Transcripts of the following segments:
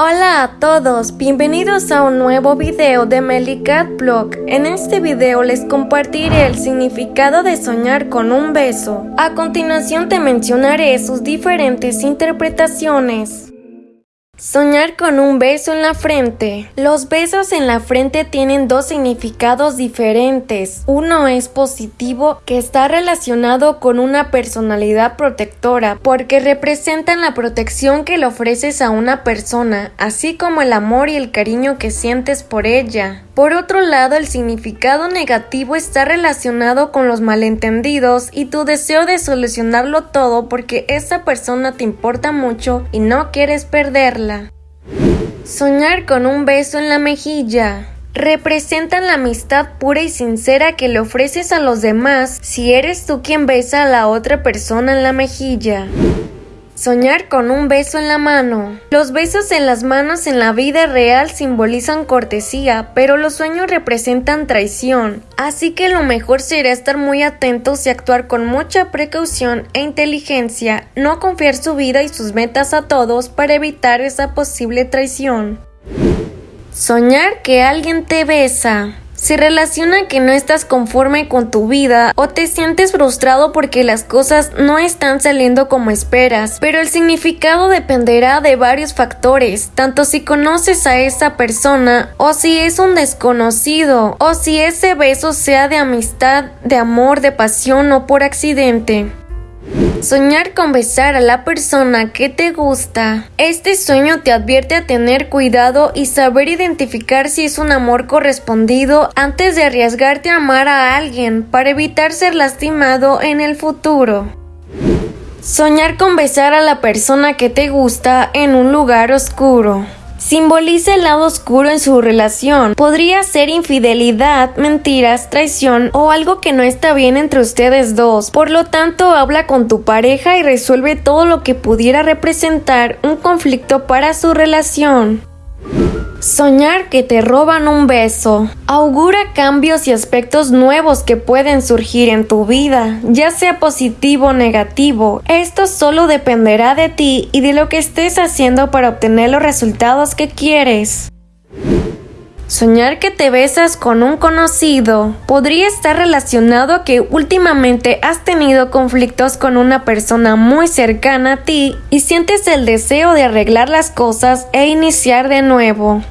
Hola a todos, bienvenidos a un nuevo video de Melicat Blog. En este video les compartiré el significado de soñar con un beso. A continuación te mencionaré sus diferentes interpretaciones. Soñar con un beso en la frente. Los besos en la frente tienen dos significados diferentes. Uno es positivo, que está relacionado con una personalidad protectora, porque representan la protección que le ofreces a una persona, así como el amor y el cariño que sientes por ella. Por otro lado, el significado negativo está relacionado con los malentendidos y tu deseo de solucionarlo todo porque esa persona te importa mucho y no quieres perderla. Soñar con un beso en la mejilla. Representan la amistad pura y sincera que le ofreces a los demás si eres tú quien besa a la otra persona en la mejilla. Soñar con un beso en la mano. Los besos en las manos en la vida real simbolizan cortesía, pero los sueños representan traición. Así que lo mejor será estar muy atentos y actuar con mucha precaución e inteligencia, no confiar su vida y sus metas a todos para evitar esa posible traición. Soñar que alguien te besa. Se relaciona que no estás conforme con tu vida o te sientes frustrado porque las cosas no están saliendo como esperas, pero el significado dependerá de varios factores, tanto si conoces a esa persona o si es un desconocido o si ese beso sea de amistad, de amor, de pasión o por accidente. Soñar con besar a la persona que te gusta. Este sueño te advierte a tener cuidado y saber identificar si es un amor correspondido antes de arriesgarte a amar a alguien para evitar ser lastimado en el futuro. Soñar con besar a la persona que te gusta en un lugar oscuro simboliza el lado oscuro en su relación. Podría ser infidelidad, mentiras, traición o algo que no está bien entre ustedes dos. Por lo tanto, habla con tu pareja y resuelve todo lo que pudiera representar un conflicto para su relación. Soñar que te roban un beso augura cambios y aspectos nuevos que pueden surgir en tu vida, ya sea positivo o negativo. Esto solo dependerá de ti y de lo que estés haciendo para obtener los resultados que quieres. Soñar que te besas con un conocido podría estar relacionado a que últimamente has tenido conflictos con una persona muy cercana a ti y sientes el deseo de arreglar las cosas e iniciar de nuevo.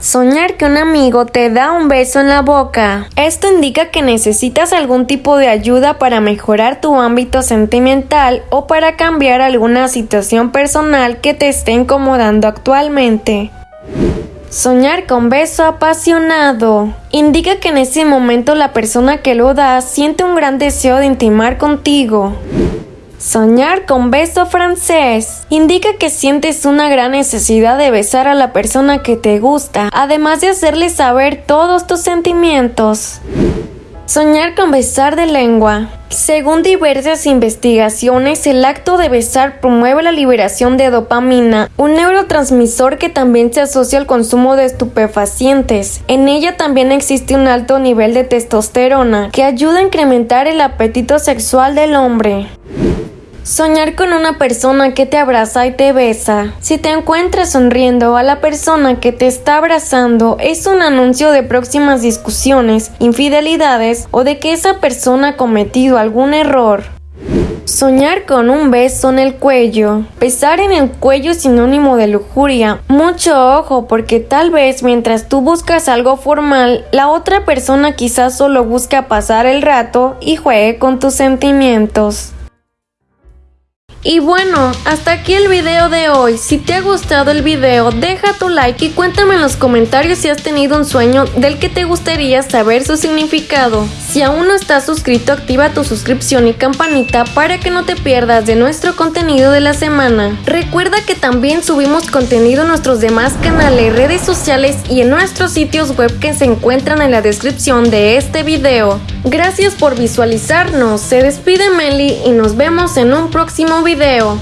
Soñar que un amigo te da un beso en la boca. Esto indica que necesitas algún tipo de ayuda para mejorar tu ámbito sentimental o para cambiar alguna situación personal que te esté incomodando actualmente. Soñar con beso apasionado indica que en ese momento la persona que lo da siente un gran deseo de intimar contigo. Soñar con beso francés indica que sientes una gran necesidad de besar a la persona que te gusta, además de hacerle saber todos tus sentimientos. Soñar con besar de lengua. Según diversas investigaciones, el acto de besar promueve la liberación de dopamina, un neurotransmisor que también se asocia al consumo de estupefacientes. En ella también existe un alto nivel de testosterona, que ayuda a incrementar el apetito sexual del hombre. Soñar con una persona que te abraza y te besa. Si te encuentras sonriendo a la persona que te está abrazando, es un anuncio de próximas discusiones, infidelidades o de que esa persona ha cometido algún error. Soñar con un beso en el cuello. Besar en el cuello es sinónimo de lujuria. Mucho ojo porque tal vez mientras tú buscas algo formal, la otra persona quizás solo busca pasar el rato y juegue con tus sentimientos. Y bueno, hasta aquí el video de hoy. Si te ha gustado el video, deja tu like y cuéntame en los comentarios si has tenido un sueño del que te gustaría saber su significado. Si aún no estás suscrito, activa tu suscripción y campanita para que no te pierdas de nuestro contenido de la semana. Recuerda que también subimos contenido en nuestros demás canales, redes sociales y en nuestros sitios web que se encuentran en la descripción de este video. Gracias por visualizarnos, se despide Meli y nos vemos en un próximo video.